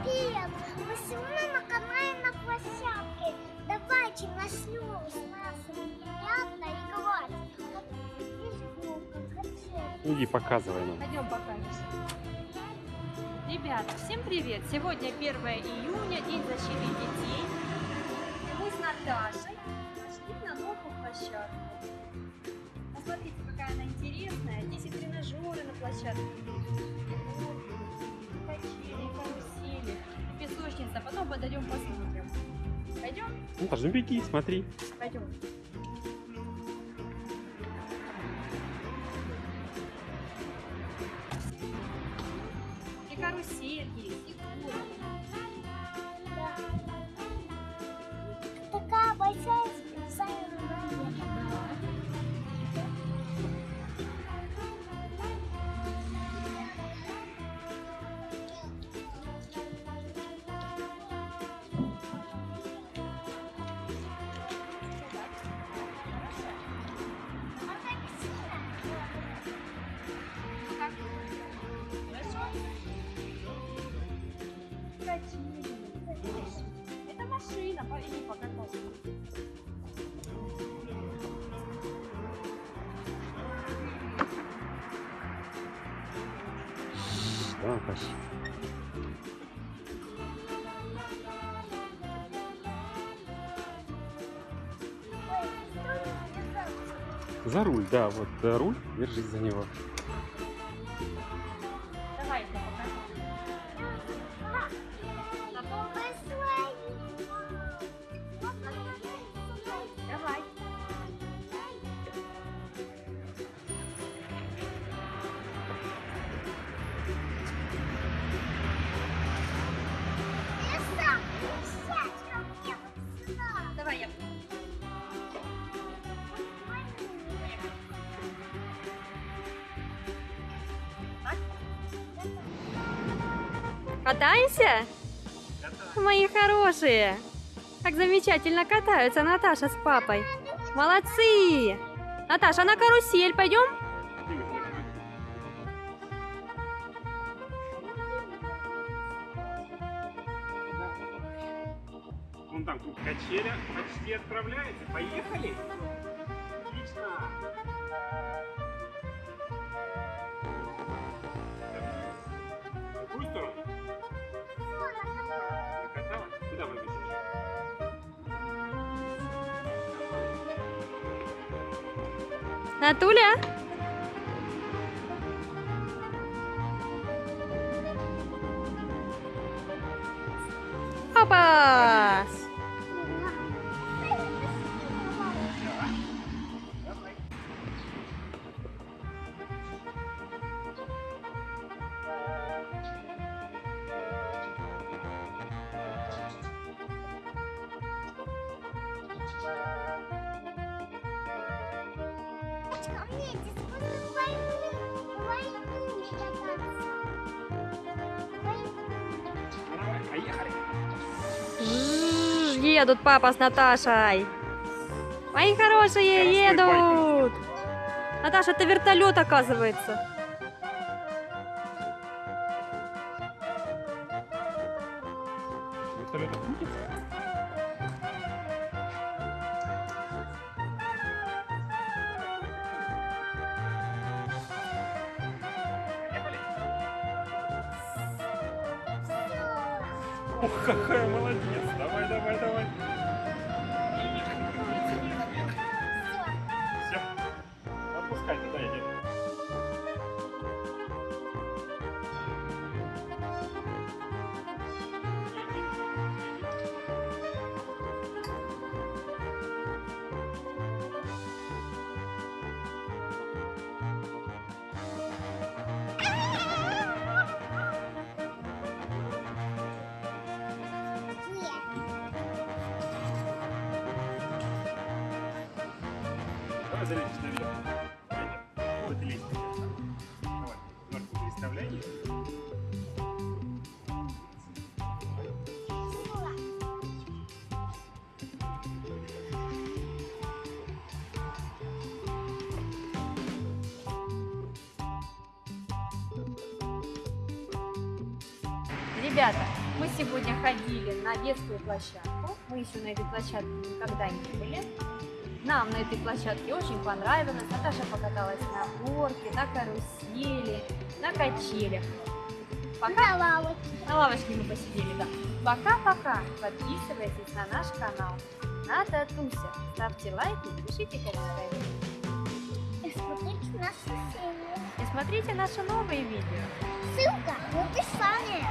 Привет! Мы сегодня на канале на площадке. Давайте начнем с нас приятно и говорить. Иди, показывай нам. Пойдем покажемся. Ребята, всем привет! Сегодня 1 июня, День защиты детей. И мы с Наташей пошли на новую площадку. Посмотрите, какая она интересная. Здесь и тренажеры на площадке Ну, даже беги, смотри. Пойдем. И карусель есть, Да, держаться? За руль, да, вот э, руль, держись за него. Давай, я покажу. Катаемся? Мои хорошие! Как замечательно катаются Наташа с папой. Молодцы! Наташа, на карусель пойдем? Вон там тут качеля почти отправляется. Поехали! Отлично! Натуля? Поехали! Едут папа с Наташей. Мои хорошие едут. Наташа, это вертолет оказывается. Вертолет? Ох, какая молодец! Давай, давай, давай! Давай наверх. Это, вот лестница. Давай. Ты Ребята, мы сегодня ходили на детскую площадку. Мы еще на этой площадке никогда не были. Нам на этой площадке очень понравилось. Наташа покаталась на горке, на карусели, на качелях. Пока На лавочке. на лавочке мы посидели, да. Пока-пока. Подписывайтесь на наш канал. Ната Туся. Ставьте лайки, пишите комментарии. И смотрите наши серии. И смотрите наши новые видео. Ссылка в описании.